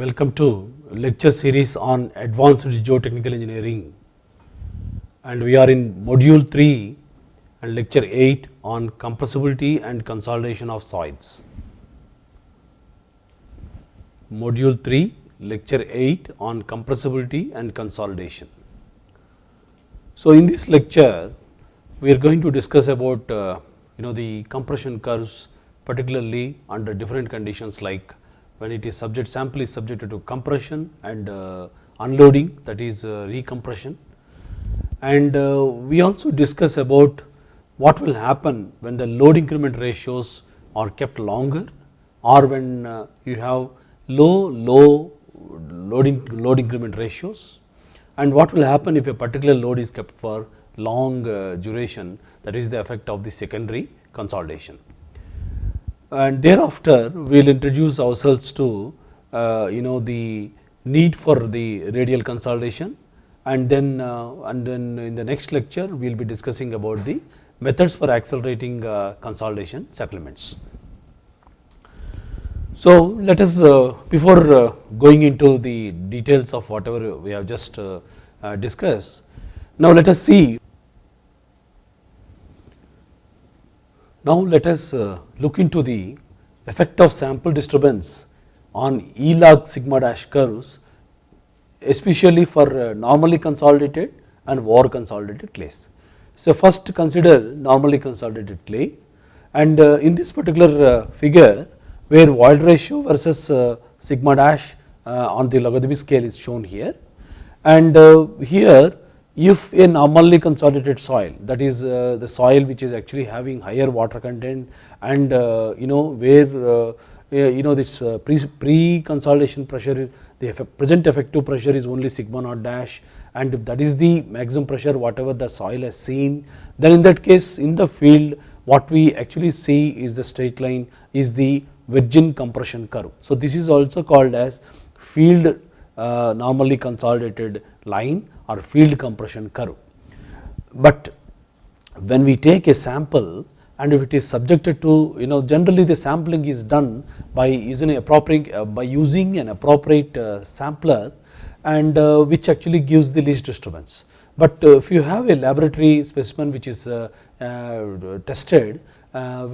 Welcome to lecture series on advanced geotechnical engineering and we are in module 3 and lecture 8 on compressibility and consolidation of soils. Module 3 lecture 8 on compressibility and consolidation. So, in this lecture we are going to discuss about uh, you know the compression curves particularly under different conditions like when it is subject sample is subjected to compression and uh, unloading that is uh, recompression. And uh, we also discuss about what will happen when the load increment ratios are kept longer or when you have low low loading load increment ratios and what will happen if a particular load is kept for long duration that is the effect of the secondary consolidation and thereafter we will introduce ourselves to uh, you know the need for the radial consolidation and then uh, and then in the next lecture we will be discussing about the methods for accelerating uh, consolidation settlements. So, let us uh, before uh, going into the details of whatever we have just uh, discussed, now let us see Now, let us uh, look into the effect of sample disturbance on E log sigma dash curves especially for uh, normally consolidated and over consolidated clays. So, first consider normally consolidated clay and uh, in this particular figure where void ratio versus sigma dash on the logarithmic scale is shown here and here if a normally consolidated soil that is uh, the soil which is actually having higher water content and uh, you know where uh, you know this uh, pre, pre consolidation pressure the effect, present effective pressure is only sigma naught dash and if that is the maximum pressure whatever the soil has seen then in that case in the field what we actually see is the straight line is the virgin compression curve. So, this is also called as field uh, normally consolidated line or field compression curve. But when we take a sample and if it is subjected to you know generally the sampling is done by using appropriate uh, by using an appropriate uh, sampler and uh, which actually gives the least disturbance. But uh, if you have a laboratory specimen which is uh, uh, tested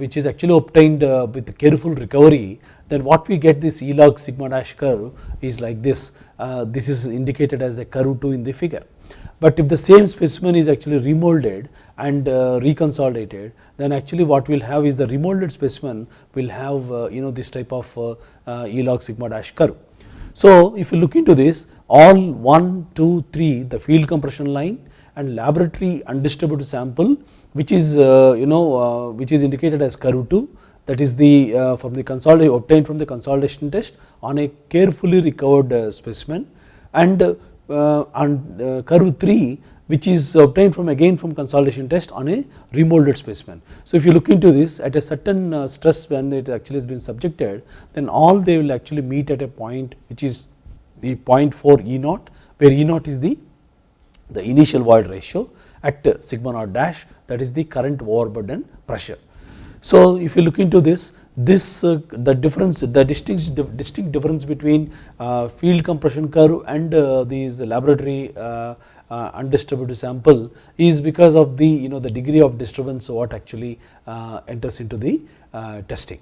which is actually obtained with careful recovery then what we get this E log sigma dash curve is like this uh, this is indicated as a curve 2 in the figure. But if the same specimen is actually remolded and uh, reconsolidated then actually what we will have is the remolded specimen will have uh, you know this type of E log sigma dash curve. So, if you look into this all 1, 2, 3 the field compression line and laboratory undisturbed sample which is you know which is indicated as curve 2 that is the uh, from the consolidation obtained from the consolidation test on a carefully recovered uh, specimen and uh, on curve 3 which is obtained from again from consolidation test on a remolded specimen. So, if you look into this at a certain stress when it actually has been subjected then all they will actually meet at a point which is the 0.4 E naught where E naught is the, the initial void ratio at sigma naught dash that is the current overburden pressure. So, if you look into this, this uh, the difference the distinct distinct difference between uh, field compression curve and uh, these laboratory uh, uh, undisturbed sample is because of the you know the degree of disturbance what actually uh, enters into the testing.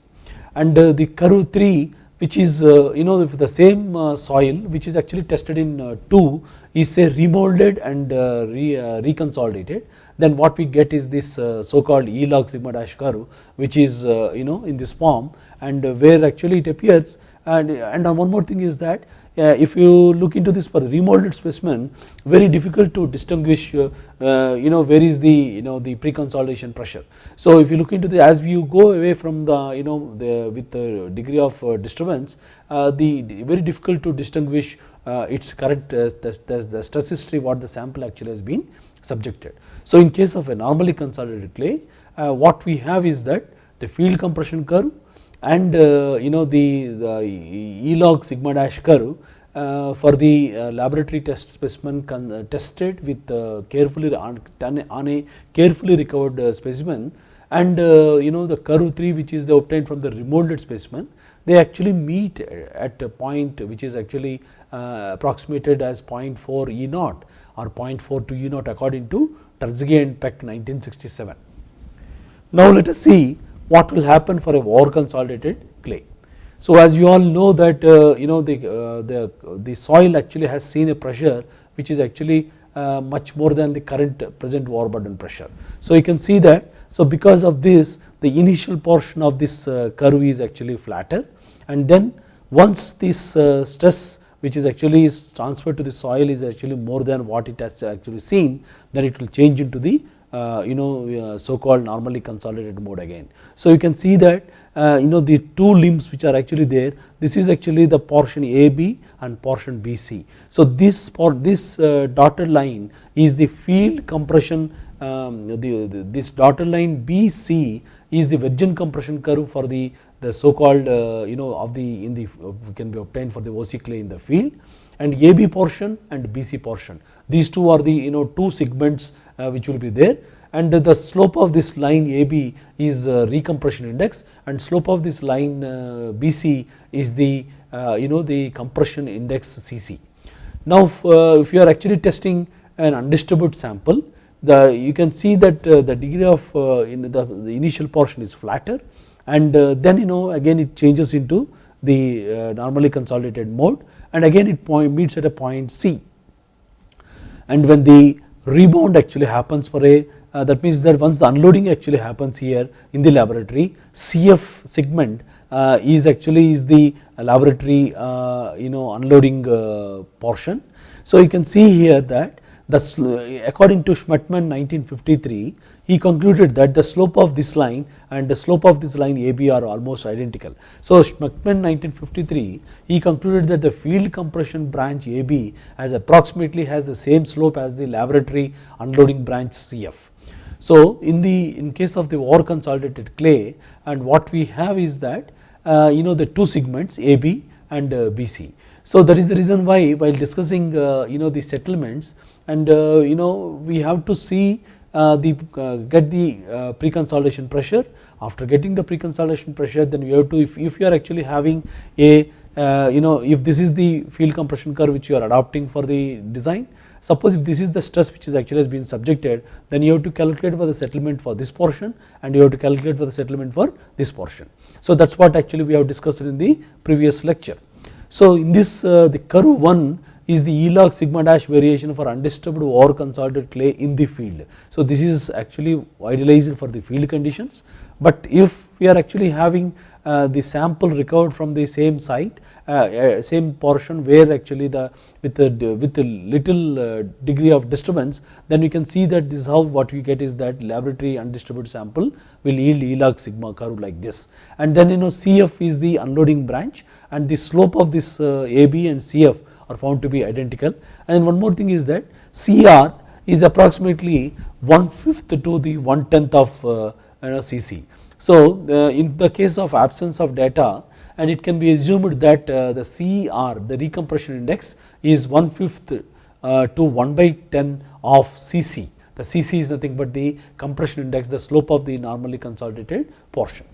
And the curve 3 which is you know if the same soil which is actually tested in 2 is say remolded and re, reconsolidated then what we get is this uh, so called E log sigma dash curve which is uh, you know in this form and where actually it appears and, and one more thing is that uh, if you look into this for remolded specimen very difficult to distinguish uh, uh, you know where is the you know the pre-consolidation pressure. So if you look into the as you go away from the you know the with the degree of uh, disturbance the very difficult to distinguish its correct the, the, the stress history what the sample actually has been subjected. So, in case of a normally consolidated clay uh, what we have is that the field compression curve and uh, you know the, the E log sigma dash curve uh, for the uh, laboratory test specimen uh, tested with uh, carefully on, on, a carefully recovered specimen and you know the curve 3 which is the obtained from the remolded specimen they actually meet at a point which is actually approximated as 0.4 E naught or 0.4 to E naught according to Terzaghi and Peck 1967. Now, let us see what will happen for a over consolidated clay. So, as you all know that uh, you know the, uh, the, the soil actually has seen a pressure which is actually uh, much more than the current present overburden pressure. So, you can see that so because of this the initial portion of this uh, curve is actually flatter and then once this uh, stress which is actually is transferred to the soil is actually more than what it has actually seen then it will change into the uh, you know uh, so called normally consolidated mode again. So, you can see that uh, you know the two limbs which are actually there this is actually the portion AB and portion BC. So, this for this dotted line is the field compression um, the, the, this dotted line BC is the virgin compression curve for the the so called uh, you know of the in the can be obtained for the OC clay in the field and AB portion and BC portion these two are the you know two segments uh, which will be there and the slope of this line AB is uh, recompression index and slope of this line uh, BC is the uh, you know the compression index CC. Now if, you are actually testing an undisturbed sample the you can see that the degree of in the, the initial portion is flatter and then you know again it changes into the normally consolidated mode and again it point meets at a point C and when the rebound actually happens for a uh, that means that once the unloading actually happens here in the laboratory CF segment uh, is actually is the laboratory uh, you know unloading uh, portion. So you can see here that the according to Schmertmann 1953 he concluded that the slope of this line and the slope of this line AB are almost identical. So, Schmertmann 1953 he concluded that the field compression branch AB has approximately has the same slope as the laboratory unloading branch CF. So, in the in case of the over consolidated clay and what we have is that uh, you know the two segments AB and uh, BC. So, that is the reason why while discussing uh, you know the settlements and uh, you know we have to see the uh, get the uh, pre-consolidation pressure. After getting the pre-consolidation pressure, then you have to if, if you are actually having a you know if this is the field compression curve which you are adopting for the design. Suppose if this is the stress which is actually has been subjected, then you have to calculate for the settlement for this portion and you have to calculate for the settlement for this portion. So that is what actually we have discussed in the previous lecture. So in this the curve 1 is the E log sigma dash variation for undisturbed or consolidated clay in the field. So this is actually idealized for the field conditions, but if we are actually having uh, the sample recovered from the same site, uh, uh, same portion where actually the with the with a little uh, degree of disturbance, then we can see that this is how what we get is that laboratory undisturbed sample will yield E log sigma curve like this, and then you know CF is the unloading branch, and the slope of this uh, AB and CF are found to be identical and one more thing is that CR is approximately 1 fifth to the 1 tenth of uh, you know CC. So, uh, in the case of absence of data and it can be assumed that uh, the CR the recompression index is 1 fifth to 1 by 10 of CC. The CC is nothing but the compression index the slope of the normally consolidated portion.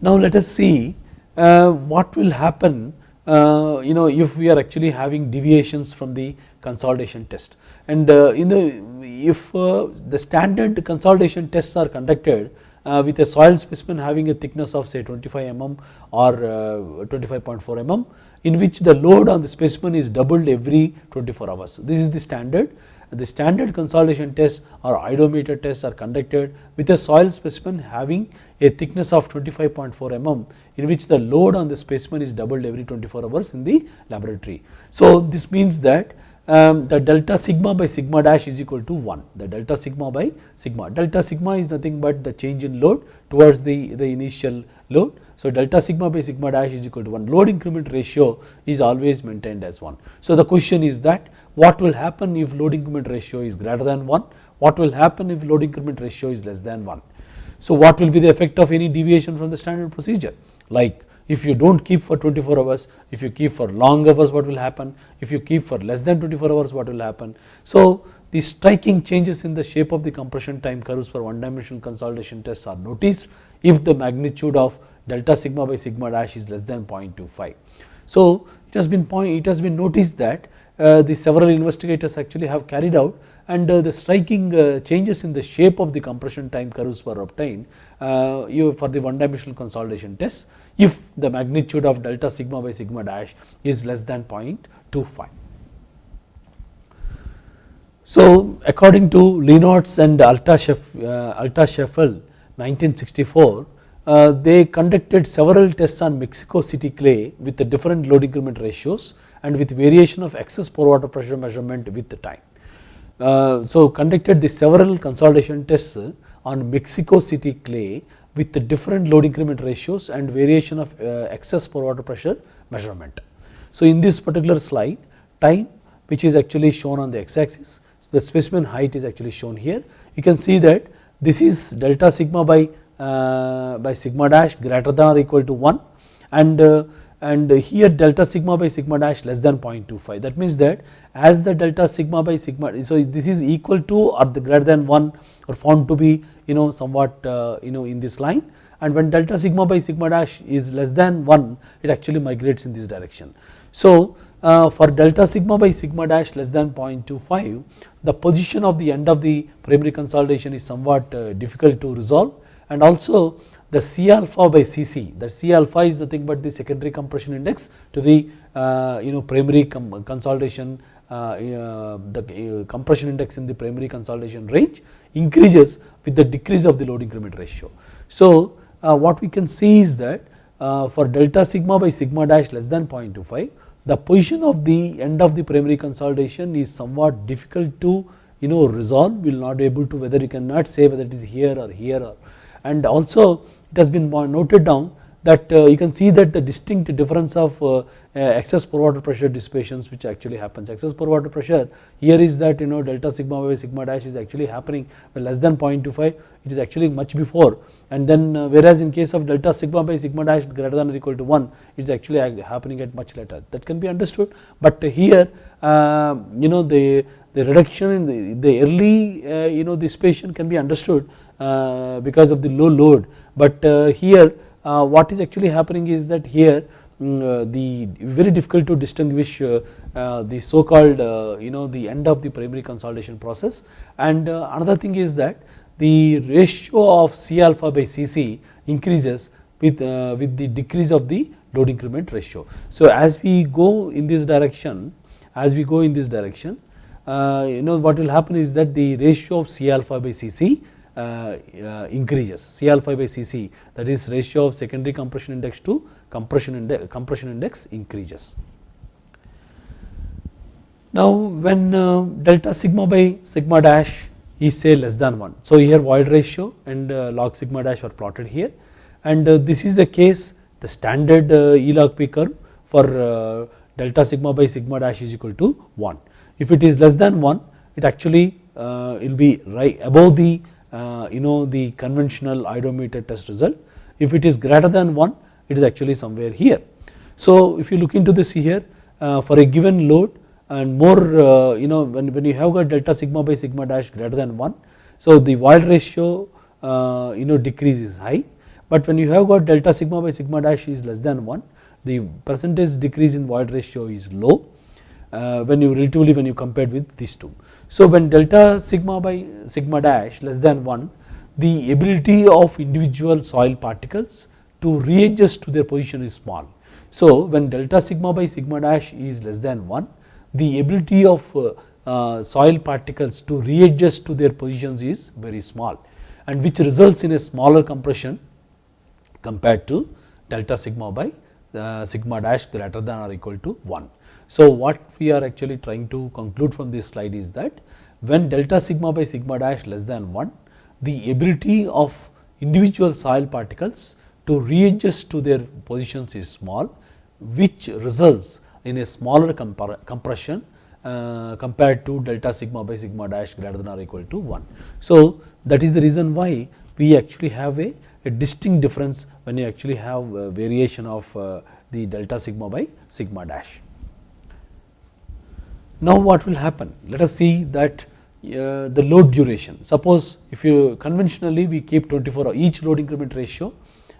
Now, let us see what will happen uh, you know if we are actually having deviations from the consolidation test and uh, in the if uh, the standard consolidation tests are conducted uh, with a soil specimen having a thickness of say 25 mm or uh, 25.4 mm in which the load on the specimen is doubled every 24 hours. This is the standard the standard consolidation tests or oedometer tests are conducted with a soil specimen having a thickness of 25.4 mm in which the load on the specimen is doubled every 24 hours in the laboratory. So, this means that um, the delta sigma by sigma dash is equal to 1 the delta sigma by sigma delta sigma is nothing but the change in load towards the, the initial load. So, delta sigma by sigma dash is equal to 1 load increment ratio is always maintained as 1. So, the question is that what will happen if load increment ratio is greater than 1 what will happen if load increment ratio is less than 1 so, what will be the effect of any deviation from the standard procedure like if you do not keep for 24 hours, if you keep for long hours what will happen, if you keep for less than 24 hours what will happen. So, the striking changes in the shape of the compression time curves for one dimensional consolidation tests are noticed if the magnitude of delta sigma by sigma dash is less than 0.25. So, it has been point, it has been noticed that the several investigators actually have carried out and uh, the striking uh, changes in the shape of the compression time curves were obtained uh, for the one dimensional consolidation test if the magnitude of delta sigma by sigma dash is less than 0.25. So, according to Leonards and Altschaeffl 1964, uh, they conducted several tests on Mexico City clay with the different load increment ratios and with variation of excess pore water pressure measurement with the time. Uh, so, conducted the several consolidation tests on Mexico City clay with the different load increment ratios and variation of uh, excess pore water pressure measurement. So, in this particular slide time which is actually shown on the x axis, the specimen height is actually shown here. You can see that this is delta sigma by, uh, by sigma dash greater than or equal to 1 and uh, and here delta sigma by sigma dash less than 0.25 that means that as the delta sigma by sigma so this is equal to or greater than 1 or found to be you know somewhat uh, you know in this line. And when delta sigma by sigma dash is less than 1 it actually migrates in this direction. So, uh, for delta sigma by sigma dash less than 0.25 the position of the end of the primary consolidation is somewhat uh, difficult to resolve. And also the C alpha by Cc that C alpha is nothing but the secondary compression index to the uh, you know primary consolidation uh, uh, the uh, compression index in the primary consolidation range increases with the decrease of the load increment ratio. So, uh, what we can see is that for delta sigma by sigma dash less than 0.25 the position of the end of the primary consolidation is somewhat difficult to you know resolve we will not be able to whether you cannot say whether it is here or here or and also it has been noted down that uh, you can see that the distinct difference of uh, uh, excess pore water pressure dissipations which actually happens. Excess pore water pressure here is that you know delta sigma by sigma dash is actually happening less than 0.25 it is actually much before and then whereas in case of delta sigma by sigma dash greater than or equal to 1 it is actually happening at much later that can be understood. But here you know the the reduction in the, the early you know dissipation can be understood because of the low load but here uh, what is actually happening is that here um, uh, the very difficult to distinguish uh, the so called you know the end of the primary consolidation process and another thing is that the ratio of C alpha by Cc increases with, with the decrease of the load increment ratio. So, as we go in this direction as we go in this direction you know what will happen is that the ratio of C alpha by Cc uh, uh, Uh, uh, increases C alpha by Cc that is ratio of secondary compression index to compression index, compression index increases. Now, when uh, delta sigma by sigma dash is say less than 1. So, here void ratio and uh, log sigma dash are plotted here and this is a case the standard E log P curve for delta sigma by sigma dash is equal to 1. If it is less than 1 it actually uh, will be right above the uh, you know the conventional oedometer test result. If it is greater than 1 it is actually somewhere here. So, if you look into this here uh, for a given load and more uh, you know when, when you have got delta sigma by sigma dash greater than 1. So, the void ratio you know decrease is high, but when you have got delta sigma by sigma dash is less than 1 the percentage decrease in void ratio is low when you relatively when you compared with these two. So, when delta sigma by sigma dash less than 1 the ability of individual soil particles to readjust to their position is small. So, when delta sigma by sigma dash is less than 1 the ability of uh, uh, soil particles to readjust to their positions is very small and which results in a smaller compression compared to delta sigma by uh, sigma dash greater than or equal to 1. So, what we are actually trying to conclude from this slide is that when delta sigma by sigma dash less than 1, the ability of individual soil particles to readjust to their positions is small, which results in a smaller compression uh, compared to delta sigma by sigma dash greater than or equal to 1. So, that is the reason why we actually have a, a distinct difference when you actually have variation of uh, the delta sigma by sigma dash. Now, what will happen? Let us see that uh, the load duration. Suppose if you conventionally we keep 24 hour each load increment ratio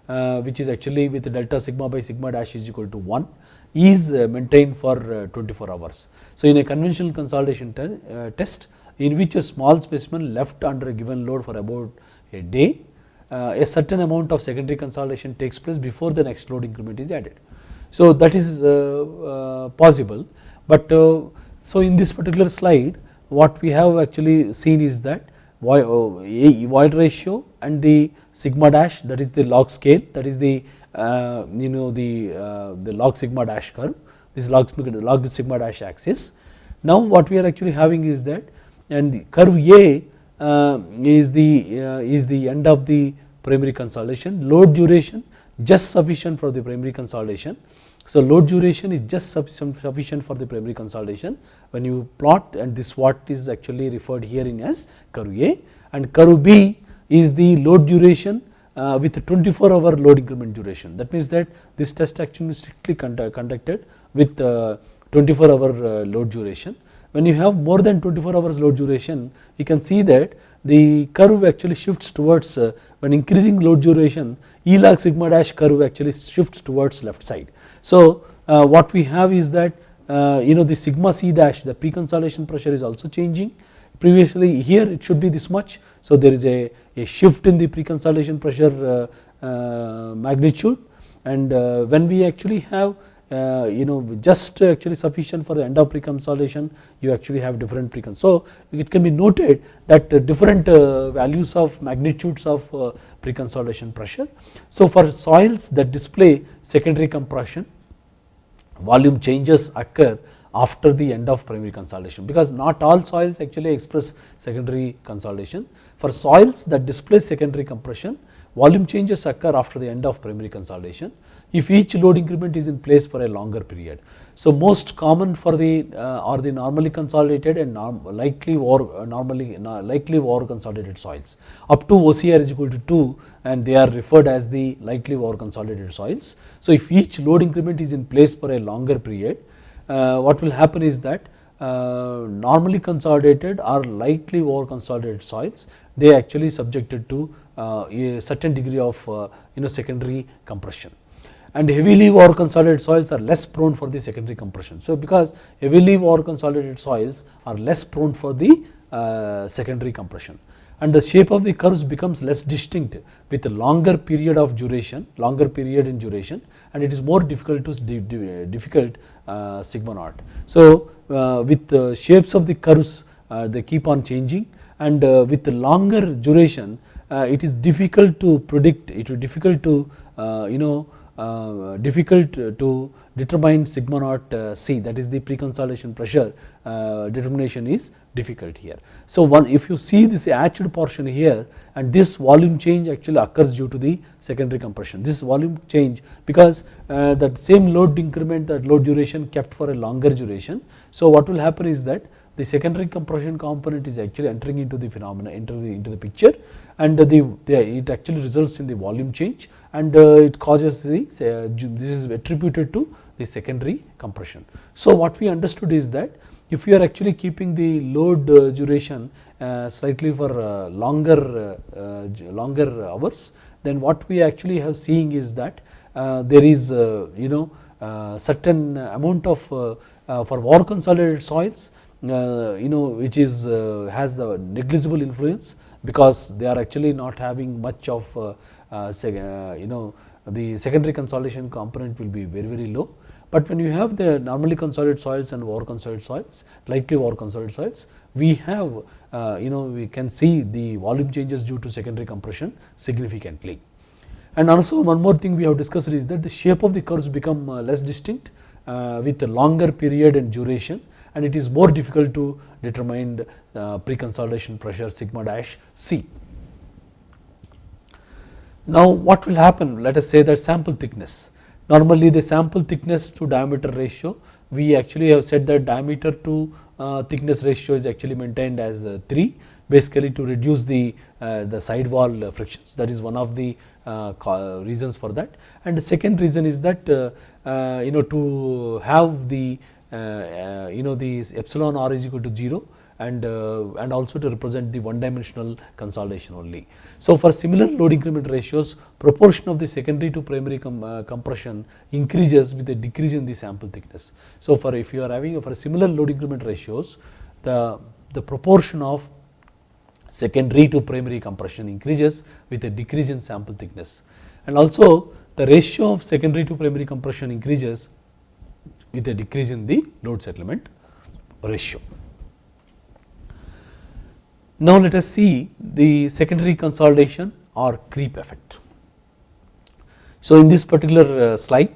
uh, which is actually with delta sigma by sigma dash is equal to 1 is uh, maintained for uh, 24 hours. So, in a conventional consolidation te uh, test in which a small specimen left under a given load for about a day, a certain amount of secondary consolidation takes place before the next load increment is added. So, that is possible, but so in this particular slide what we have actually seen is that void ratio and the sigma dash that is the log scale that is the uh, you know the uh, the log sigma dash curve this log, log sigma dash axis. Now what we are actually having is that and the curve A uh, is the uh, is the end of the primary consolidation load duration just sufficient for the primary consolidation. So, load duration is just sufficient for the primary consolidation when you plot and this what is actually referred here in as curve A and curve B is the load duration uh, with 24 hour load increment duration. That means that this test action is strictly conducted with uh, 24 hour uh, load duration. When you have more than 24 hours load duration, you can see that the curve actually shifts towards uh, when increasing load duration, E log sigma dash curve actually shifts towards left side. So, uh, what we have is that uh, you know the sigma c dash the pre-consolidation pressure is also changing previously here it should be this much. So, there is a, a shift in the pre-consolidation pressure uh, magnitude and when we actually have uh, you know just actually sufficient for the end of pre-consolidation you actually have different precon. So, it can be noted that different uh, values of magnitudes of uh, pre-consolidation pressure. So, for soils that display secondary compression volume changes occur after the end of primary consolidation because not all soils actually express secondary consolidation. For soils that display secondary compression volume changes occur after the end of primary consolidation if each load increment is in place for a longer period. So, most common for the uh, are the normally consolidated and norm, likely or uh, normally uh, likely or consolidated soils up to OCR is equal to 2 and they are referred as the likely or consolidated soils. So, if each load increment is in place for a longer period uh, what will happen is that uh, normally consolidated or lightly over consolidated soils they actually subjected to uh, a certain degree of you know secondary compression and heavily or consolidated soils are less prone for the secondary compression. So, because heavily or consolidated soils are less prone for the uh, secondary compression and the shape of the curves becomes less distinct with a longer period of duration, longer period in duration and it is more difficult to difficult uh, sigma naught. So, uh, with the shapes of the curves uh, they keep on changing and uh, with the longer duration uh, it is difficult to predict, it is difficult to you know difficult to determine sigma naught uh, C that is the pre-consolidation pressure uh, determination is difficult here. So, one if you see this hatched portion here and this volume change actually occurs due to the secondary compression. This volume change because uh, that same load increment that load duration kept for a longer duration. So, what will happen is that the secondary compression component is actually entering into the phenomena the into the picture and the, the it actually results in the volume change and uh, it causes the uh, this is attributed to the secondary compression. So, what we understood is that if you are actually keeping the load uh, duration slightly for longer longer hours then what we actually have seeing is that there is you know certain amount of for over consolidated soils you know which is has the negligible influence because they are actually not having much of uh, uh, Uh, uh, you know the secondary consolidation component will be very very low. But when you have the normally consolidated soils and over consolidated soils, likely over consolidated soils, we have uh, you know we can see the volume changes due to secondary compression significantly. And also one more thing we have discussed is that the shape of the curves become uh, less distinct with a longer period and duration and it is more difficult to determine pre-consolidation pressure sigma dash C. Now, what will happen? Let us say that sample thickness. Normally, the sample thickness to diameter ratio, we actually have said that diameter to uh, thickness ratio is actually maintained as uh, 3 basically to reduce the, uh, the side wall frictions that is one of the uh, reasons for that. And the second reason is that uh, uh, you know to have the you know the epsilon r is equal to 0 and, uh, and also to represent the one dimensional consolidation only. So, for similar load increment ratios proportion of the secondary to primary com, uh, compression increases with a decrease in the sample thickness. So, for if you are having for similar load increment ratios the, the proportion of secondary to primary compression increases with a decrease in sample thickness and also the ratio of secondary to primary compression increases with a decrease in the load settlement ratio. Now, let us see the secondary consolidation or creep effect. So, in this particular uh, slide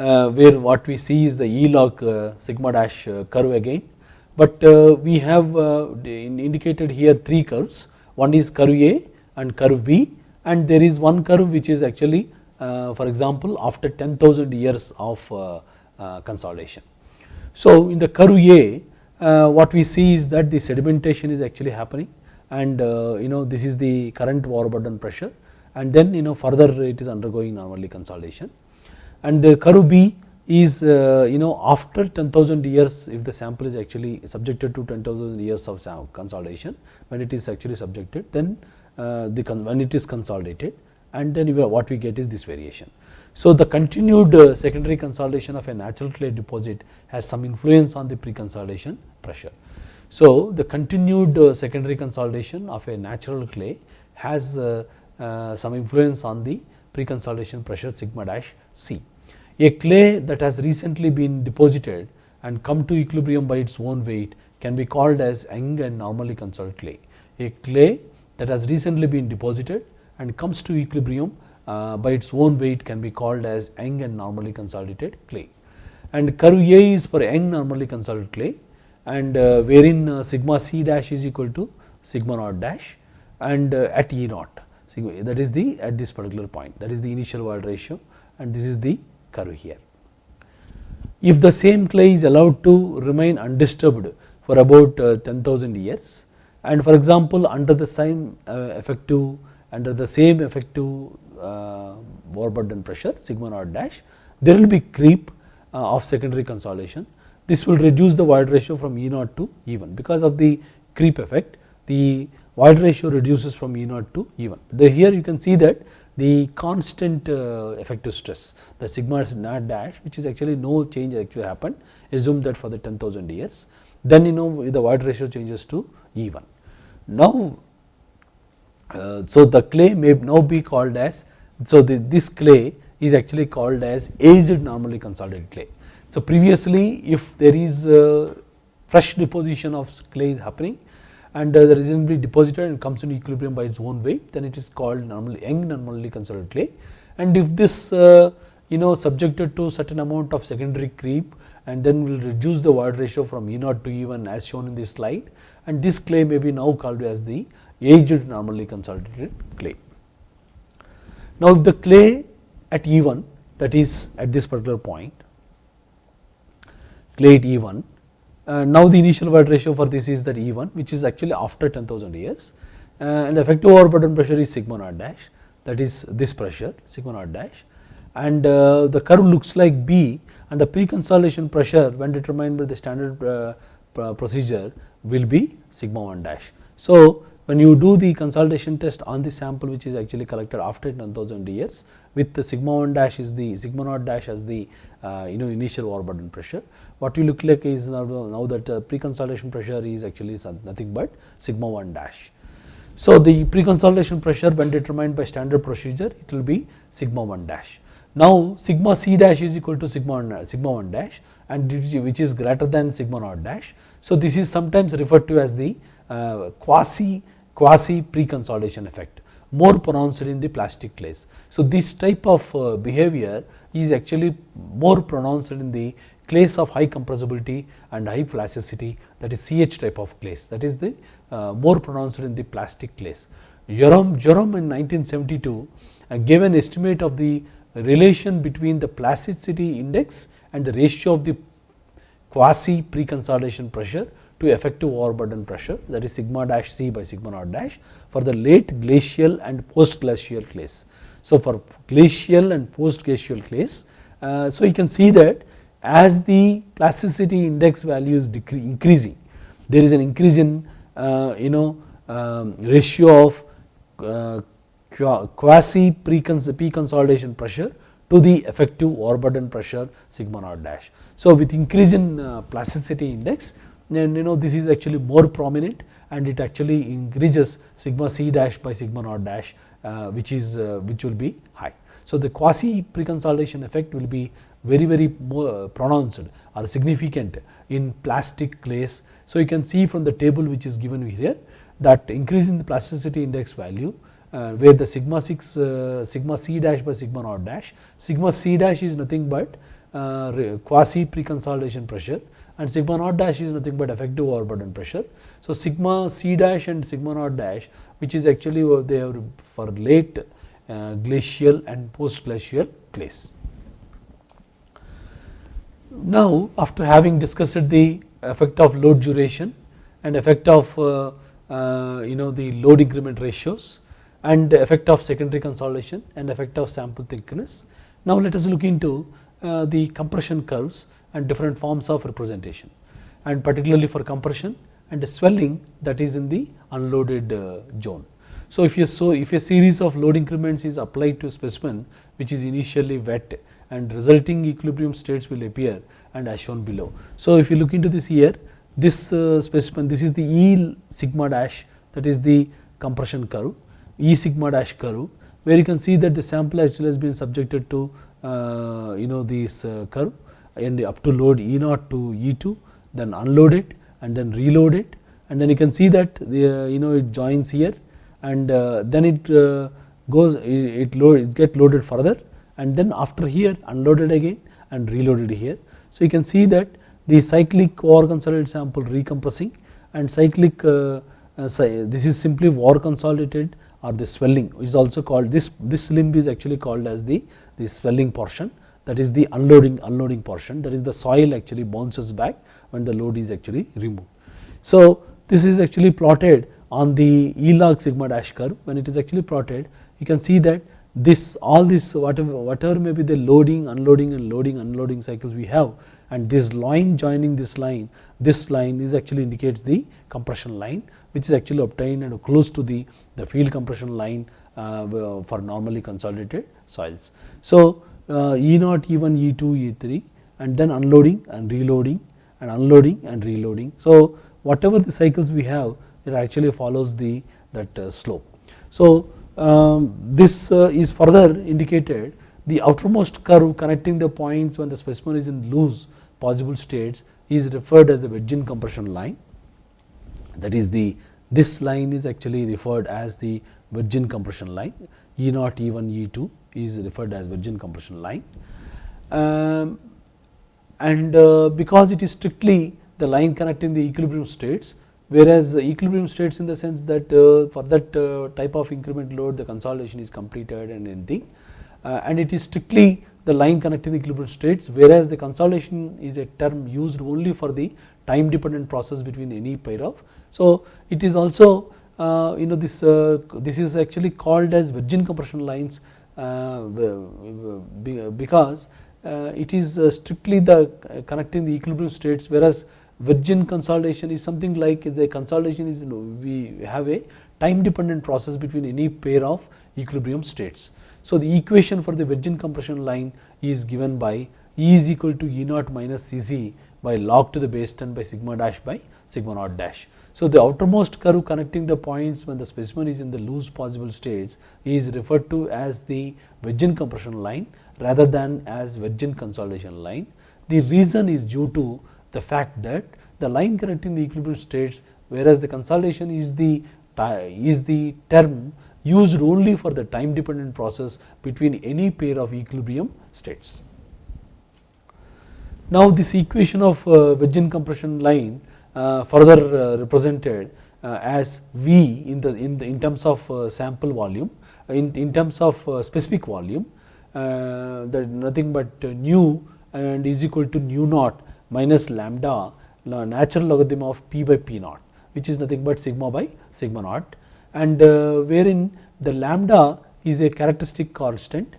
uh, where what we see is the E log uh, sigma dash uh, curve again, but uh, we have uh, indicated here three curves one is curve A and curve B and there is one curve which is actually for example after 10,000 years of consolidation. So, in the curve A what we see is that the sedimentation is actually happening and uh, you know this is the current overburden pressure and then you know further it is undergoing normally consolidation and the curve B is uh, you know after 10,000 years if the sample is actually subjected to 10,000 years of consolidation when it is actually subjected then uh, the when it is consolidated and then what we get is this variation. So, the continued uh, secondary consolidation of a natural clay deposit has some influence on the pre-consolidation pressure. So, the continued uh, secondary consolidation of a natural clay has uh, uh, some influence on the pre-consolidation pressure sigma dash C. A clay that has recently been deposited and come to equilibrium by its own weight can be called as young and normally consolidated clay. A clay that has recently been deposited and comes to equilibrium uh, by its own weight can be called as young and normally consolidated clay. And curve A is for young normally consolidated clay and uh, wherein uh, sigma c dash is equal to sigma naught dash and uh, at E naught. Sigma that is the at this particular point. That is the initial void ratio and this is the curve here. If the same clay is allowed to remain undisturbed for about 10,000 years and for example, under the same effective under the same effective uh, overburden pressure sigma naught dash there will be creep of secondary consolidation this will reduce the void ratio from E naught to E 1 because of the creep effect the void ratio reduces from E naught to E 1. The, here you can see that the constant uh, effective stress the sigma naught dash which is actually no change actually happened assume that for the 10,000 years then you know the void ratio changes to E 1. Now, uh, so the clay may now be called as so the, this clay is actually called as aged normally consolidated clay. So, previously if there is fresh deposition of clay is happening and uh, the reasonably deposited and comes in equilibrium by its own weight then it is called normally young normally consolidated clay and if this uh, you know subjected to certain amount of secondary creep and then will reduce the void ratio from E naught to E 1 as shown in this slide and this clay may be now called as the aged normally consolidated clay. Now, if the clay at E 1 that is at this particular point clay at E 1. Uh, now, the initial void ratio for this is that E 1 which is actually after 10,000 years uh, and the effective overburden pressure is sigma naught dash that is this pressure sigma naught dash and uh, the curve looks like B and the pre-consolidation pressure when determined by the standard uh, procedure will be sigma 1 dash. So, when you do the consolidation test on the sample which is actually collected after 10,000 years with the sigma 1 dash is the sigma naught dash as the uh, you know initial overburden pressure. What you look like is now, now that uh, pre-consolidation pressure is actually nothing but sigma 1 dash. So, the pre-consolidation pressure when determined by standard procedure it will be sigma 1 dash. Now, sigma c dash is equal to sigma 1, sigma 1 dash and which is greater than sigma naught dash. So, this is sometimes referred to as the uh, quasi quasi pre-consolidation effect more pronounced in the plastic clays. So, this type of uh, behavior is actually more pronounced in the clays of high compressibility and high plasticity that is CH type of clays that is the uh, more pronounced in the plastic clays. Bjerrum, Bjerrum in 1972 uh, gave an estimate of the relation between the plasticity index and the ratio of the quasi pre-consolidation pressure to effective overburden pressure that is sigma dash c by sigma naught dash for the late glacial and post glacial clays. So, for glacial and post glacial clays, uh, so you can see that as the plasticity index value is increasing, there is an increase in uh, you know um, ratio of uh, quasi pre-consolidation pressure to the effective overburden pressure sigma naught dash. So, with increase in uh, plasticity index then you know this is actually more prominent and it actually increases sigma c dash by sigma naught dash uh, which is uh, which will be high. So, the quasi pre-consolidation effect will be very very pronounced or significant in plastic clays. So, you can see from the table which is given here that increase in the plasticity index value uh, where the sigma 6 uh, sigma c dash by sigma naught dash sigma c dash is nothing but uh, quasi pre-consolidation pressure and sigma naught dash is nothing but effective overburden pressure. So, sigma c dash and sigma naught dash which is actually they are for late uh, glacial and post glacial clays. Now, after having discussed the effect of load duration and effect of uh, uh, you know the load increment ratios and effect of secondary consolidation and effect of sample thickness. Now, let us look into uh, the compression curves and different forms of representation and particularly for compression and swelling that is in the unloaded uh, zone. So, if you so if a series of load increments is applied to a specimen which is initially wet and resulting equilibrium states will appear and as shown below. So, if you look into this here this uh, specimen this is the E sigma dash that is the compression curve E sigma dash curve where you can see that the sample actually has been subjected to uh, you know this uh, curve and up to load E naught to E2 then unload it and then reload it and then you can see that the, you know it joins here and uh, then it uh, goes it, it load it get loaded further and then after here unloaded again and reloaded here. So, you can see that the cyclic over consolidated sample recompressing and cyclic uh, uh, this is simply over consolidated or the swelling is also called this this limb is actually called as the the swelling portion that is the unloading unloading portion that is the soil actually bounces back when the load is actually removed. So, this is actually plotted on the E log sigma dash curve when it is actually plotted you can see that this all this whatever whatever may be the loading unloading and loading unloading cycles we have and this line joining this line this line is actually indicates the compression line which is actually obtained and close to the the field compression line uh, for normally consolidated soils. So, uh, E naught E1 E2 E3 and then unloading and reloading and unloading and reloading. So, whatever the cycles we have it actually follows the that uh, slope. So, this uh, is further indicated the outermost curve connecting the points when the specimen is in loose possible states is referred as the virgin compression line that is the this line is actually referred as the virgin compression line E naught E1 E2 is referred as virgin compression line. Um, and uh, because it is strictly the line connecting the equilibrium states whereas equilibrium states in the sense that uh, for that uh, type of increment load the consolidation is completed and anything uh, and it is strictly the line connecting the equilibrium states whereas the consolidation is a term used only for the time dependent process between any pair of. So, it is also uh, you know this uh, this is actually called as virgin compression lines uh, because it is strictly the connecting the equilibrium states whereas virgin consolidation is something like the consolidation is you know, we have a time dependent process between any pair of equilibrium states. So, the equation for the virgin compression line is given by E is equal to E naught minus C z by log to the base 10 by sigma dash by sigma naught dash. So, the outermost curve connecting the points when the specimen is in the loose possible states is referred to as the virgin compression line rather than as virgin consolidation line. The reason is due to the fact that the line connecting the equilibrium states whereas the consolidation is the is the term used only for the time dependent process between any pair of equilibrium states. Now, this equation of uh, virgin compression line uh, further uh, represented uh, as V in the in the in terms of sample volume in, in terms of specific volume that nothing but nu and is equal to nu naught minus lambda natural logarithm of p by p naught which is nothing but sigma by sigma naught. And uh, wherein the lambda is a characteristic constant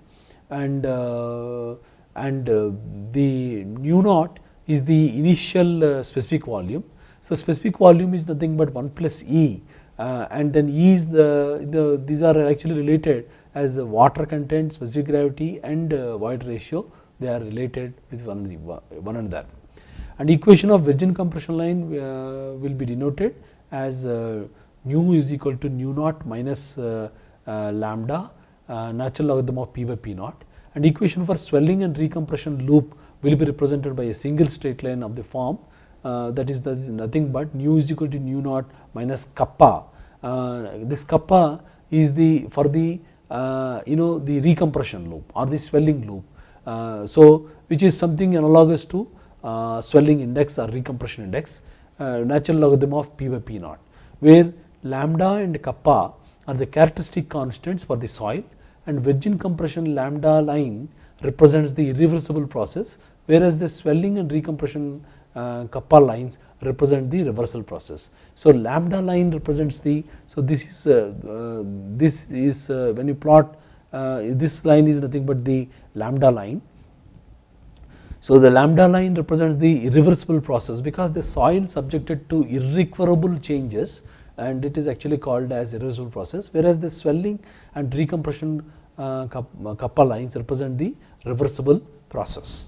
and uh, and uh, the nu naught is the initial specific volume. So, specific volume is nothing but 1 plus E uh, and then E is the, the these are actually related as the water content, specific gravity and uh, void ratio. They are related with one, one another. And equation of virgin compression line uh, will be denoted as uh, nu is equal to nu naught minus uh, lambda natural logarithm of p by p naught and equation for swelling and recompression loop will be represented by a single straight line of the form uh, that is the nothing but nu is equal to nu naught minus kappa. Uh, this kappa is the for the uh, you know the recompression loop or the swelling loop. So, which is something analogous to uh, swelling index or recompression index uh, natural logarithm of p by p naught, where lambda and kappa are the characteristic constants for the soil and virgin compression lambda line represents the irreversible process, whereas the swelling and recompression uh, kappa lines represent the reversal process. So, lambda line represents the, so this is uh, uh, this is uh, when you plot uh, this line is nothing but the lambda line. So, the lambda line represents the irreversible process because the soil subjected to irrecoverable changes and it is actually called as irreversible process, whereas the swelling and recompression uh, kappa lines represent the reversible process.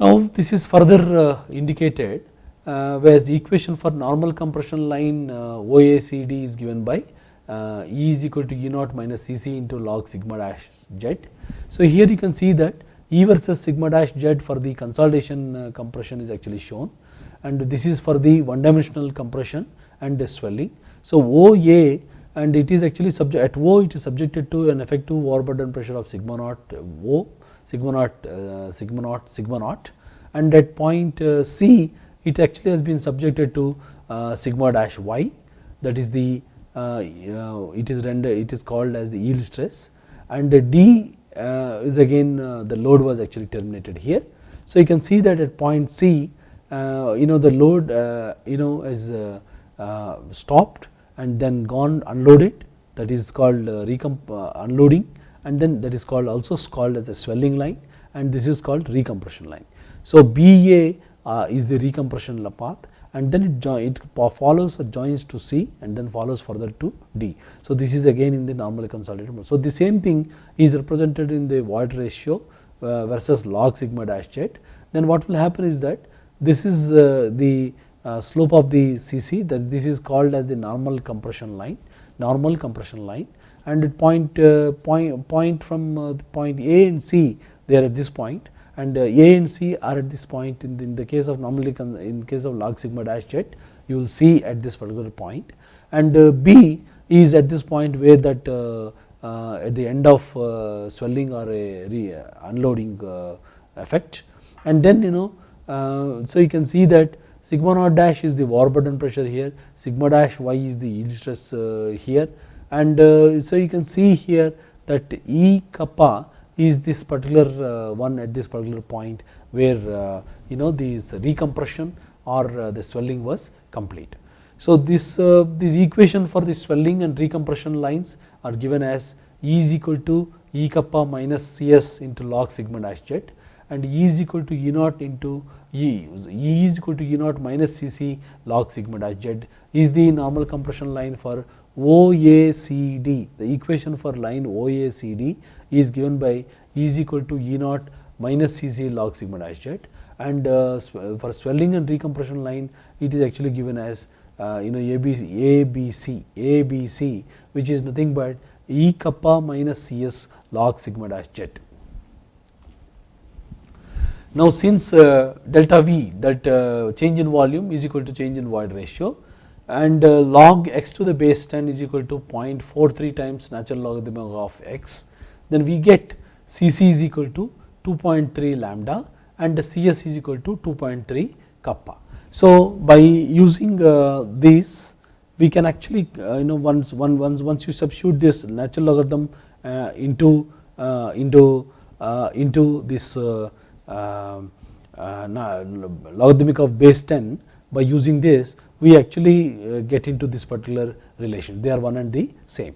Now, this is further uh, indicated uh, whereas equation for normal compression line uh, OACD is given by uh, E is equal to E naught minus Cc into log sigma dash z. So, here you can see that E versus sigma dash z for the consolidation uh, compression is actually shown. And this is for the one dimensional compression and the swelling. So, OA and it is actually subject at O it is subjected to an effective overburden pressure of sigma naught O, sigma naught, uh, sigma naught, sigma naught. And at point uh, C it actually has been subjected to uh, sigma dash y. That is the uh, it is render it is called as the yield stress. And D uh, is again uh, the load was actually terminated here. So, you can see that at point C uh, you know the load you know is stopped and then gone unloaded that is called recom unloading and then that is called also called as the swelling line and this is called recompression line. So, BA uh, is the recompression path and then it, it follows or joins to C and then follows further to D. So, this is again in the normally consolidated mode. So, the same thing is represented in the void ratio uh, versus log sigma dash z. Then what will happen is that this is uh, the uh, slope of the CC that this is called as the normal compression line, normal compression line and at point, uh, point, point from uh, point A and C they are at this point and uh, A and C are at this point in the, in the case of normally in case of log sigma dash z you will see at this particular point. And uh, B is at this point where that uh, uh at the end of uh, swelling or a uh, unloading effect. And then you know so you can see that sigma naught dash is the overburden pressure here sigma dash y is the yield stress here. And so you can see here that E kappa is this particular uh, one at this particular point where uh, you know this recompression or uh, the swelling was complete. So, this, this equation for the swelling and recompression lines are given as E is equal to E kappa minus Cs into log sigma dash z and E is equal to E naught into E, E is equal to E naught minus Cc log sigma dash z is the normal compression line for OACD. The equation for line OACD is given by E is equal to E naught minus Cc log sigma dash z and uh, for swelling and recompression line it is actually given as uh, you know ABC, ABC, ABC which is nothing but E kappa minus Cs log sigma dash z. Now, since uh, delta V that uh, change in volume is equal to change in void ratio and uh, log x to the base 10 is equal to 0.43 times natural logarithm of x, then we get C c is equal to 2.3 lambda and the C s is equal to 2.3 kappa. So, by using uh, this we can actually uh, you know once one once once you substitute this natural logarithm uh, into uh, into uh, into this uh, logarithmic of base 10 by using this we actually get into this particular relation they are one and the same.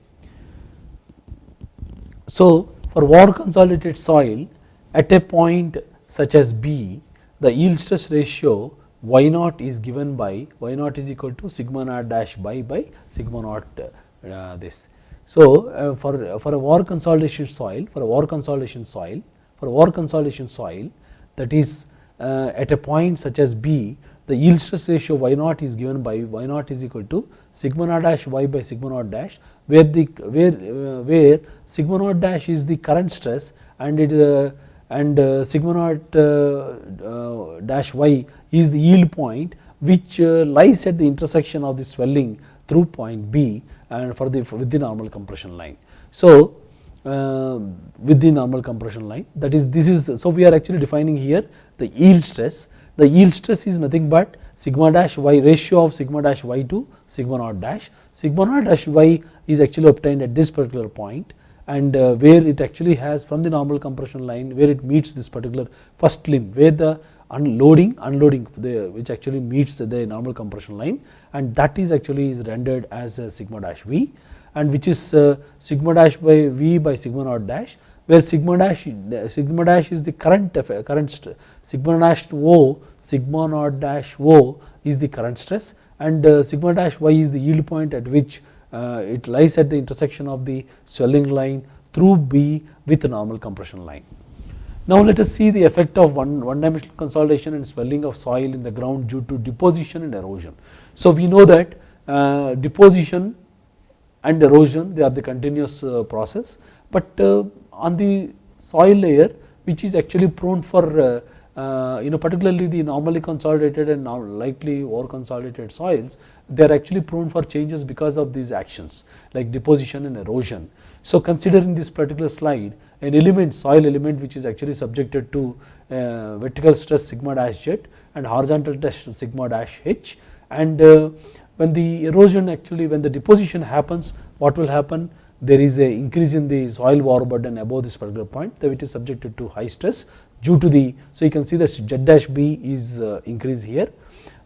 So, for over consolidated soil at a point such as B, the yield stress ratio y naught is given by y naught is equal to sigma naught dash by by sigma naught uh, this. So, uh, for, for a over consolidation soil for a over consolidation soil for over consolidation soil that is uh, at a point such as B the yield stress ratio y naught is given by y naught is equal to sigma naught dash y by sigma naught dash where the where uh, where sigma naught dash is the current stress and it uh, and uh, sigma naught uh, uh, dash y is the yield point which lies at the intersection of the swelling through point B and for the with the normal compression line. So, with the normal compression line that is this is so we are actually defining here the yield stress the yield stress is nothing but sigma dash y ratio of sigma dash y to sigma naught dash. Sigma naught dash y is actually obtained at this particular point and uh, where it actually has from the normal compression line where it meets this particular first limb where the unloading unloading the, which actually meets the normal compression line and that is actually is rendered as sigma dash v and which is uh, sigma dash by v by sigma naught dash where sigma dash sigma dash is the current current sigma dash O sigma naught dash O is the current stress and uh, sigma dash y is the yield point at which uh, it lies at the intersection of the swelling line through B with the normal compression line. Now, let us see the effect of one, one dimensional consolidation and swelling of soil in the ground due to deposition and erosion. So, we know that uh, deposition and erosion they are the continuous uh, process, but uh, on the soil layer which is actually prone for uh, uh, you know particularly the normally consolidated and now lightly over consolidated soils they are actually prone for changes because of these actions like deposition and erosion. So, considering this particular slide an element soil element which is actually subjected to uh, vertical stress sigma dash z and horizontal stress sigma dash h and uh, when the erosion actually when the deposition happens what will happen there is a increase in the soil overburden above this particular point that it is subjected to high stress due to the. So, you can see that Z dash B is uh, increased here,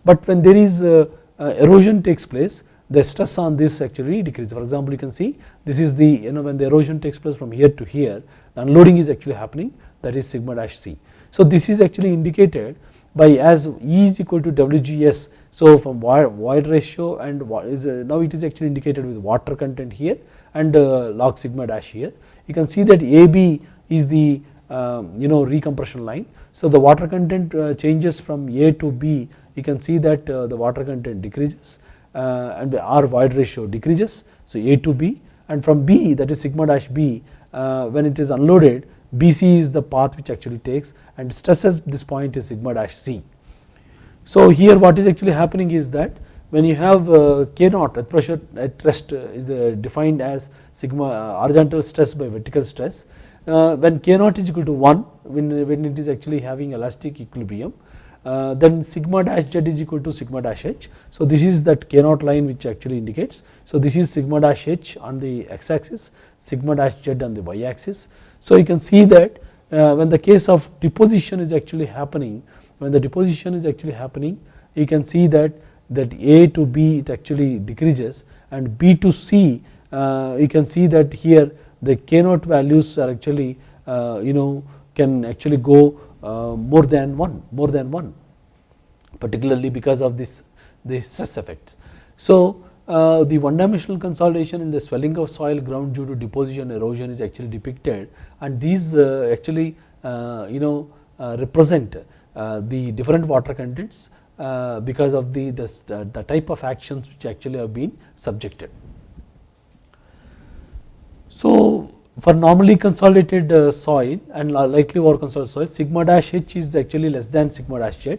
but when there is uh, uh, erosion takes place the stress on this actually decreases. For example, you can see this is the you know when the erosion takes place from here to here the unloading is actually happening that is sigma dash C. So, this is actually indicated by as E is equal to WGS. So, from void ratio and is now it is actually indicated with water content here and uh, log sigma dash here. You can see that AB is the um, you know recompression line. So, the water content uh, changes from A to B you can see that uh, the water content decreases and the R void ratio decreases. So, A to B and from B that is sigma dash B when it is unloaded BC is the path which actually takes and stresses this point is sigma dash C. So, here what is actually happening is that when you have uh, K naught at pressure at rest uh, is uh, defined as sigma horizontal stress by vertical stress. when K naught is equal to 1 when, when it is actually having elastic equilibrium then sigma dash z is equal to sigma dash h. So, this is that k naught line which actually indicates. So, this is sigma dash h on the x axis, sigma dash z on the y axis. So, you can see that when the case of deposition is actually happening, when the deposition is actually happening, you can see that that A to B it actually decreases and B to C uh, you can see that here the K naught values are actually uh, you know can actually go uh, more than 1 more than 1 particularly because of this the stress effects. So, uh, the one dimensional consolidation and the swelling of soil ground due to deposition erosion is actually depicted and these uh, actually uh, you know uh, represent the different water contents uh, because of the, the, the type of actions which actually have been subjected. So, for normally consolidated uh, soil and likely over consolidated soil sigma dash h is actually less than sigma dash z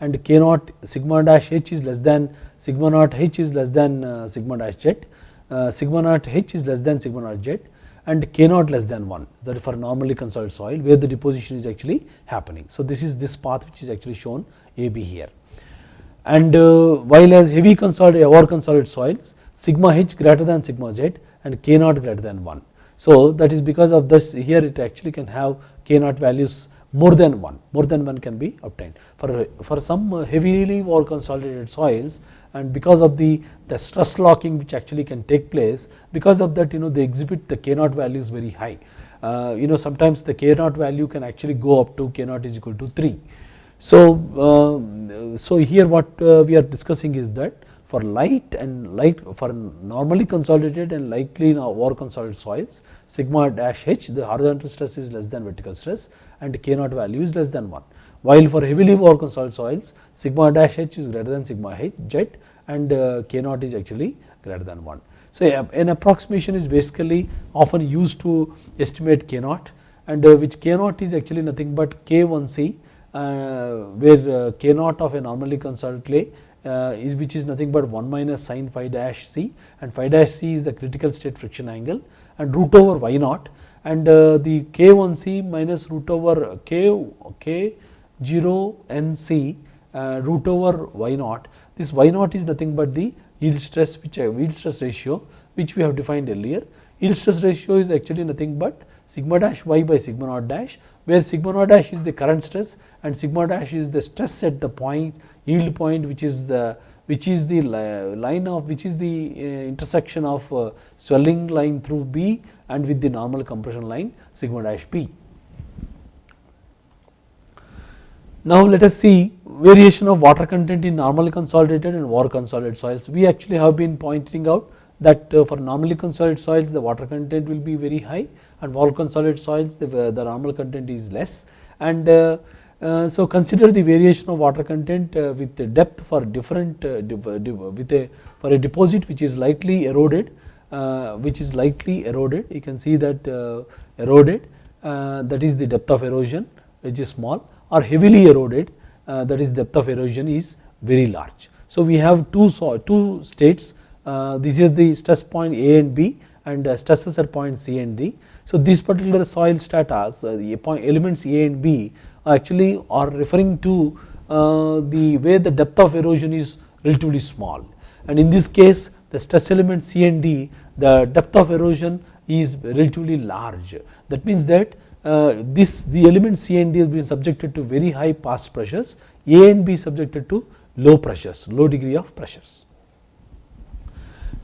and k naught sigma dash h is less than sigma naught h is less than uh, sigma dash z uh, sigma naught h is less than sigma naught z and k naught less than 1 that is for normally consolidated soil where the deposition is actually happening. So, this is this path which is actually shown A B here and uh, while as heavy consolidated or consolidated soils sigma h greater than sigma z and k naught greater than 1. So, that is because of this here it actually can have k naught values more than 1 more than 1 can be obtained. For for some heavily or consolidated soils and because of the the stress locking which actually can take place because of that you know they exhibit the k naught values very high. Uh, you know sometimes the k naught value can actually go up to k naught is equal to 3 So, uh, so here what uh, we are discussing is that for light and light for normally consolidated and lightly over consolidated soils sigma dash h the horizontal stress is less than vertical stress and k naught value is less than 1 while for heavily over consolidated soils sigma dash h is greater than sigma h jet and uh, k naught is actually greater than 1. So, an approximation is basically often used to estimate k naught and which k naught is actually nothing but k 1 c uh, where k naught of a normally consolidated clay uh, is which is nothing but 1 minus sin phi dash c and phi dash c is the critical state friction angle and root over y naught and uh, the k 1 c minus root over k k 0 n c uh, root over y naught. This y naught is nothing but the yield stress which uh, yield stress ratio which we have defined earlier. Yield stress ratio is actually nothing but sigma dash y by sigma naught dash where sigma naught dash is the current stress and sigma dash is the stress at the point yield point which is the which is the line of which is the uh, intersection of uh, swelling line through B and with the normal compression line sigma dash B. Now, let us see variation of water content in normally consolidated and over consolidated soils. We actually have been pointing out that uh, for normally consolidated soils the water content will be very high and over consolidated soils the, the normal content is less and uh, uh, so, consider the variation of water content uh, with the depth for different uh, with a for a deposit which is lightly eroded which is lightly eroded you can see that eroded that is the depth of erosion which is small or heavily eroded that is depth of erosion is very large. So, we have two two states this is the stress point A and B and stresses at point C and D. So, this particular soil strata the elements A and B actually are referring to uh, the way the depth of erosion is relatively small and in this case the stress element C and D the depth of erosion is relatively large that means that uh, this the element C and D has been subjected to very high past pressures A and B subjected to low pressures low degree of pressures.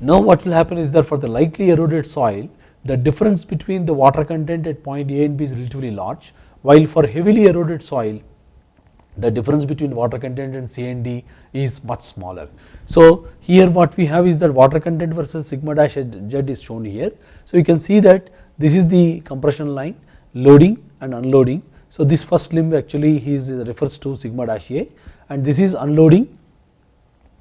Now what will happen is that for the lightly eroded soil the difference between the water content at point A and B is relatively large while for heavily eroded soil the difference between water content and C and D is much smaller. So, here what we have is that water content versus sigma dash z is shown here. So, you can see that this is the compression line loading and unloading. So, this first limb actually is refers to sigma dash A and this is unloading.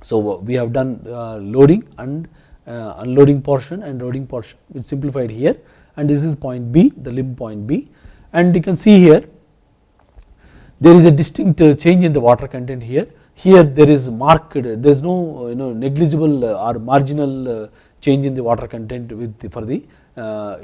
So, we have done uh, loading and unloading portion and loading portion is simplified here and this is point B the limb point B and you can see here there is a distinct uh, change in the water content here. Here there is marked there is no you know negligible uh, or marginal uh, change in the water content with the, for the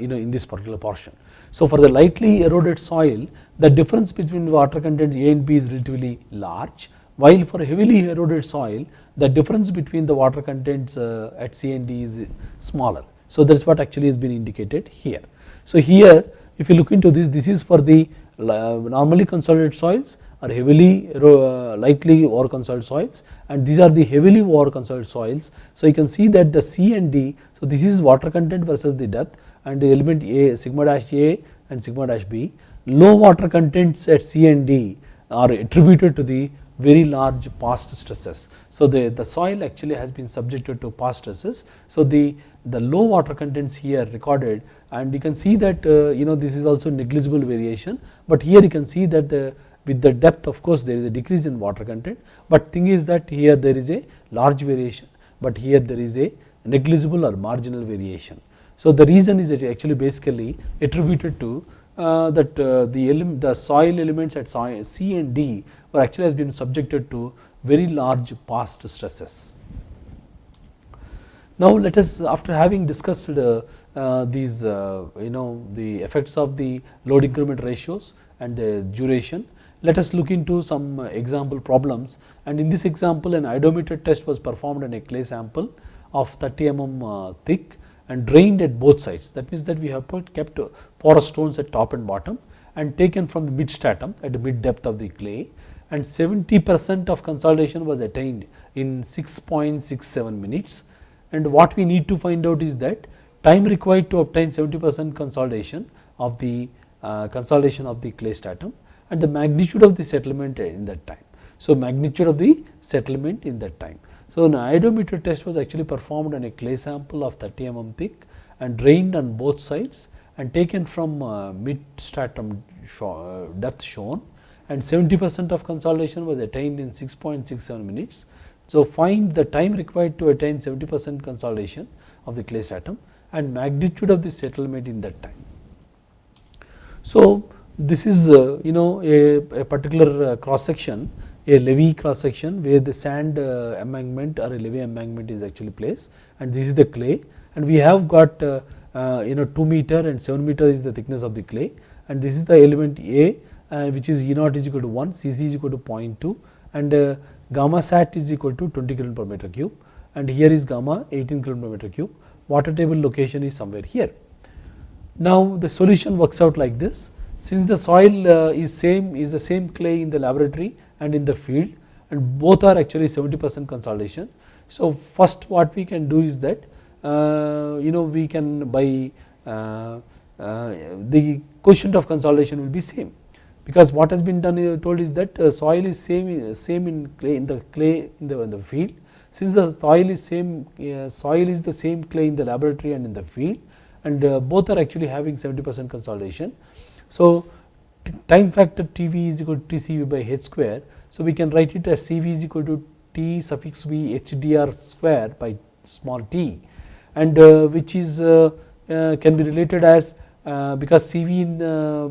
you know in this particular portion. So, for the lightly eroded soil the difference between water content A and B is relatively large while for heavily eroded soil the difference between the water contents at C and D is smaller. So, that is what actually has been indicated here. So, here if you look into this, this is for the normally consolidated soils or heavily uh, lightly over consolidated soils and these are the heavily over consolidated soils. So, you can see that the C and D, so this is water content versus the depth and the element A sigma dash A and sigma dash B. Low water contents at C and D are attributed to the very large past stresses. So, the, the soil actually has been subjected to past stresses. So, the, the low water contents here recorded and you can see that uh, you know this is also negligible variation, but here you can see that the with the depth of course there is a decrease in water content, but thing is that here there is a large variation, but here there is a negligible or marginal variation. So, the reason is that actually basically attributed to uh, that uh, the, the soil elements at C and D were actually has been subjected to very large past stresses. Now, let us after having discussed uh, uh, these uh, you know the effects of the load increment ratios and the duration, let us look into some example problems and in this example an oedometer test was performed on a clay sample of 30 mm thick and drained at both sides. That means that we have put kept porous stones at top and bottom and taken from the mid stratum at the mid depth of the clay and 70 percent of consolidation was attained in 6.67 minutes. And what we need to find out is that time required to obtain 70 percent consolidation of the uh, consolidation of the clay stratum and the magnitude of the settlement in that time. So, magnitude of the settlement in that time. So, an oedometer test was actually performed on a clay sample of 30 mm thick and drained on both sides and taken from uh, mid stratum uh, depth shown and 70 percent of consolidation was attained in 6.67 minutes. So, find the time required to attain 70 percent consolidation of the clay stratum and magnitude of the settlement in that time. So, this is uh, you know a, a particular uh, cross section a levee cross section where the sand uh, embankment or a levee embankment is actually placed and this is the clay and we have got uh, uh, you know 2 meter and 7 meter is the thickness of the clay and this is the element A uh, which is E naught is equal to 1, C c is equal to 0.2 and uh, gamma sat is equal to 20 kilo per meter cube and here is gamma 18 kilo per meter cube water table location is somewhere here. Now the solution works out like this since the soil uh, is same is the same clay in the laboratory and in the field and both are actually 70 percent consolidation. So, first what we can do is that uh, you know we can by uh, uh, the coefficient of consolidation will be same because what has been done uh, told is that uh, soil is same same in clay in the clay in the, in the field since the soil is same uh, soil is the same clay in the laboratory and in the field and both are actually having 70 percent consolidation. So, time factor TV is equal to TCV by H square. So, we can write it as CV is equal to T suffix v h d r square by small t and uh, which is uh, uh, can be related as uh, because CV in uh,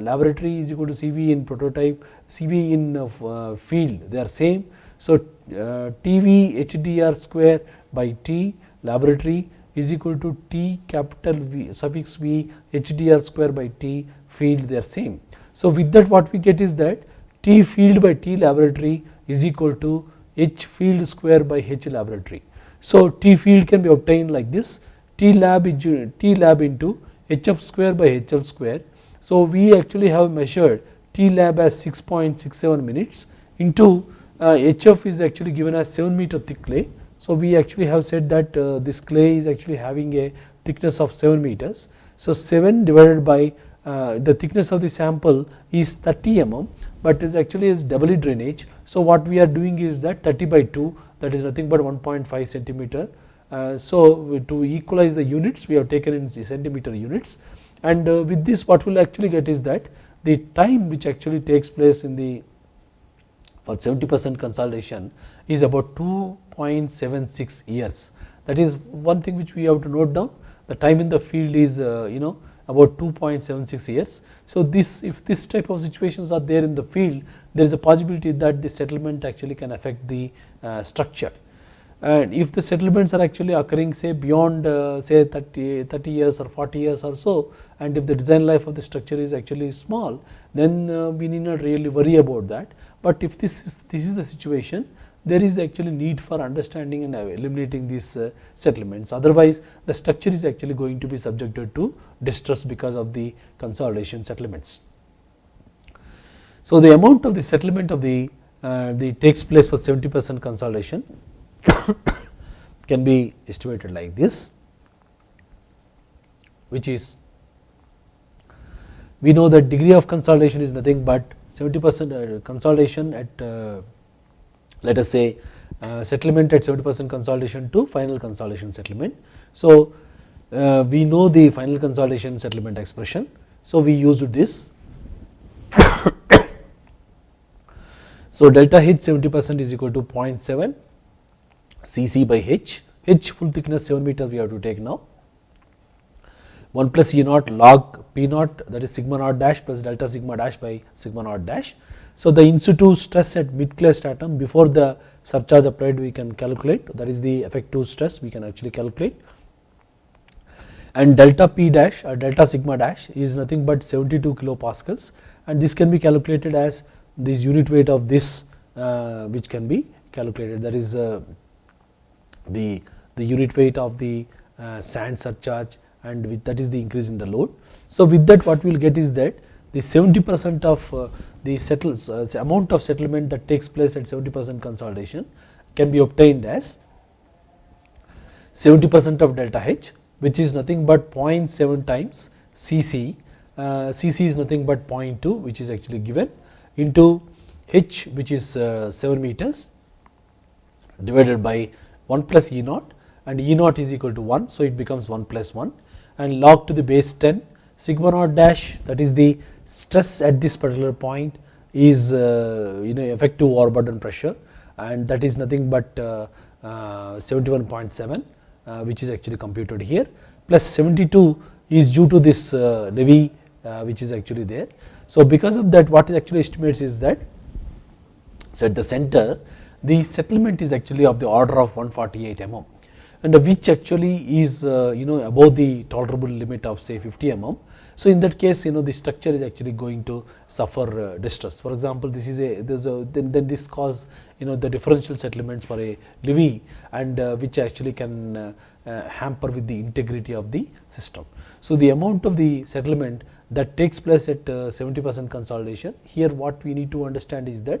laboratory is equal to CV in prototype, CV in uh, field they are same. So, TV HDR square by T laboratory is equal to T capital V suffix V HDR square by T field they are same. So, with that what we get is that T field by T laboratory is equal to H field square by H laboratory. So, T field can be obtained like this T lab T lab into HF square by HL square. So, we actually have measured T lab as 6.67 minutes into uh, HF is actually given as 7 meter thick clay. So, we actually have said that uh, this clay is actually having a thickness of 7 meters. So, 7 divided by uh, the thickness of the sample is 30 mm, but is actually is doubly drainage. So, what we are doing is that 30 by 2 that is nothing but 1.5 centimeter. Uh, so, to equalize the units we have taken in centimeter units and uh, with this what we will actually get is that the time which actually takes place in the for 70 percent consolidation is about 2.76 years. That is one thing which we have to note down the time in the field is uh, you know about 2.76 years. So, this if this type of situations are there in the field there is a possibility that the settlement actually can affect the uh, structure and if the settlements are actually occurring say beyond uh, say 30, 30 years or 40 years or so and if the design life of the structure is actually small then uh, we need not really worry about that. But if this is this is the situation there is actually need for understanding and eliminating these uh, settlements. Otherwise, the structure is actually going to be subjected to distress because of the consolidation settlements. So, the amount of the settlement of the, uh, the takes place for 70 percent consolidation can be estimated like this, which is we know that degree of consolidation is nothing but 70 percent uh, consolidation at uh, let us say uh, settlement at 70 percent consolidation to final consolidation settlement. So, uh, we know the final consolidation settlement expression. So, we used this. so, delta H 70 percent is equal to 0.7 Cc by H, H full thickness 7 meters we have to take now. 1 plus E naught log P naught that is sigma naught dash plus delta sigma dash by sigma naught dash. So, the in situ stress at mid clay stratum before the surcharge applied we can calculate. That is the effective stress we can actually calculate. And delta p dash or delta sigma dash is nothing but 72 kilopascals. And this can be calculated as this unit weight of this uh, which can be calculated. That is uh, the, the unit weight of the uh, sand surcharge and with that is the increase in the load. So, with that what we will get is that the 70 percent of uh, the settles, uh, amount of settlement that takes place at 70 percent consolidation can be obtained as 70 percent of delta H which is nothing but 0.7 times C c uh, Cc is nothing but 0.2 which is actually given into h which is uh, 7 meters divided by 1 plus E naught and E naught is equal to 1. So, it becomes 1 plus 1 and log to the base 10 sigma naught dash that is the stress at this particular point is uh, you know effective overburden pressure and that is nothing but uh, uh, 71.7 uh, which is actually computed here plus 72 is due to this uh, levee uh, which is actually there. So, because of that what it actually estimates is that so at the center the settlement is actually of the order of 148 mm and which actually is uh, you know above the tolerable limit of say 50 mm. So, in that case you know the structure is actually going to suffer uh, distress. For example, this is a, a then, then this cause you know the differential settlements for a levee and uh, which actually can uh, uh, hamper with the integrity of the system. So, the amount of the settlement that takes place at uh, 70 percent consolidation here what we need to understand is that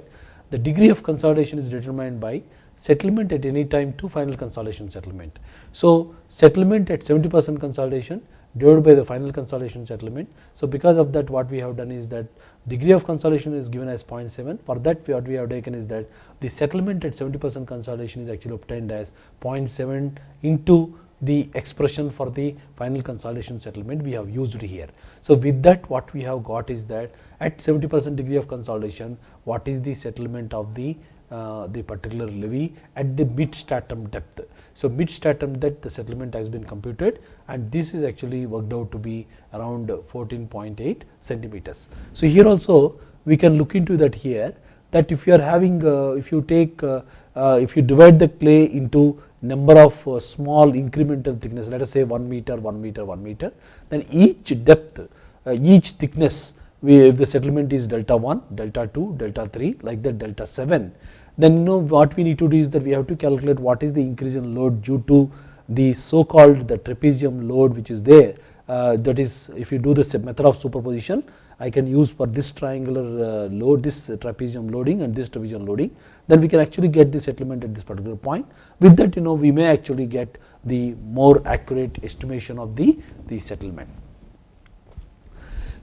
the degree of consolidation is determined by settlement at any time to final consolidation settlement. So, settlement at 70 percent consolidation divided by the final consolidation settlement. So, because of that what we have done is that degree of consolidation is given as 0.7 for that what we have taken is that the settlement at 70 percent consolidation is actually obtained as 0.7 into the expression for the final consolidation settlement we have used here. So, with that what we have got is that at 70 percent degree of consolidation what is the settlement of the uh, the particular levee at the mid stratum depth. So, mid stratum depth the settlement has been computed and this is actually worked out to be around 14.8 centimeters. So, here also we can look into that here that if you are having uh, if you take uh, uh if you divide the clay into number of uh, small incremental thickness let us say 1 meter 1 meter 1 meter then each depth uh, each thickness we, if the settlement is delta 1 delta 2 delta 3 like that delta 7 then you know what we need to do is that we have to calculate what is the increase in load due to the so called the trapezium load which is there. Uh, that is if you do the method of superposition I can use for this triangular uh, load this trapezium loading and this trapezium loading then we can actually get the settlement at this particular point with that you know we may actually get the more accurate estimation of the, the settlement.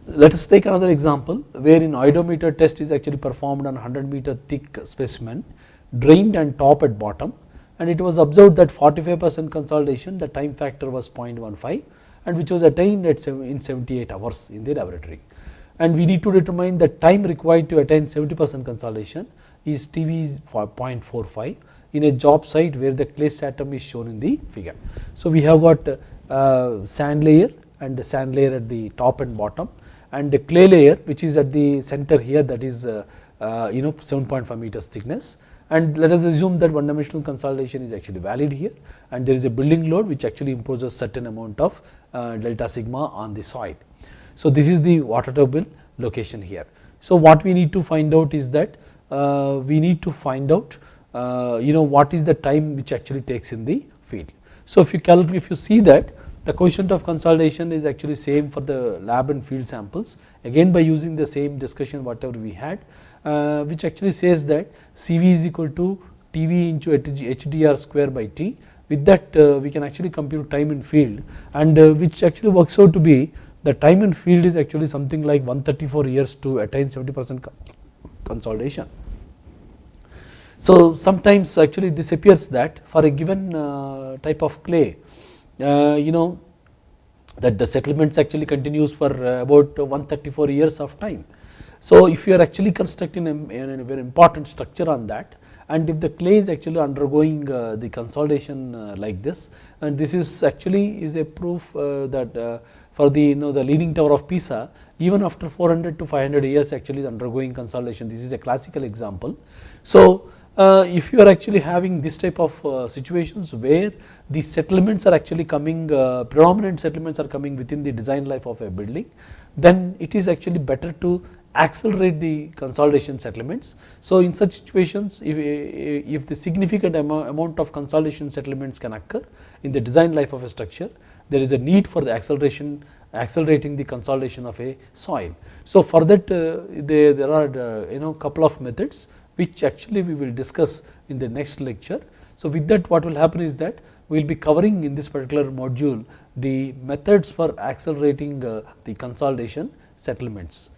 Let us take another example wherein oedometer test is actually performed on 100 meter thick specimen drained and top at bottom and it was observed that 45 percent consolidation the time factor was 0.15 and which was attained at in 78 hours in the laboratory. And we need to determine the time required to attain 70 percent consolidation is TV 0.45 in a job site where the clay stratum is shown in the figure. So, we have got uh, sand layer and the sand layer at the top and bottom and the clay layer which is at the center here that is uh, uh, you know 7.5 meters thickness and let us assume that one dimensional consolidation is actually valid here and there is a building load which actually imposes certain amount of uh, delta sigma on the soil. So, this is the water table location here. So, what we need to find out is that uh, we need to find out uh, you know what is the time which actually takes in the field. So, if you calculate if you see that the coefficient of consolidation is actually same for the lab and field samples again by using the same discussion whatever we had uh, which actually says that CV is equal to TV into HDR square by T with that uh, we can actually compute time in field and uh, which actually works out to be the time in field is actually something like 134 years to attain 70 percent consolidation. So, sometimes actually this appears that for a given uh, type of clay uh, you know that the settlements actually continues for uh, about 134 years of time. So, if you are actually constructing a, a very important structure on that and if the clay is actually undergoing uh, the consolidation uh, like this and this is actually is a proof uh, that uh, for the you know the leaning tower of Pisa even after 400 to 500 years actually is undergoing consolidation this is a classical example. So, uh, if you are actually having this type of uh, situations where the settlements are actually coming uh, predominant settlements are coming within the design life of a building then it is actually better to accelerate the consolidation settlements. So, in such situations if, if the significant amount of consolidation settlements can occur in the design life of a structure there is a need for the acceleration accelerating the consolidation of a soil. So, for that uh, there, there are uh, you know couple of methods which actually we will discuss in the next lecture. So, with that what will happen is that we will be covering in this particular module the methods for accelerating uh, the consolidation settlements.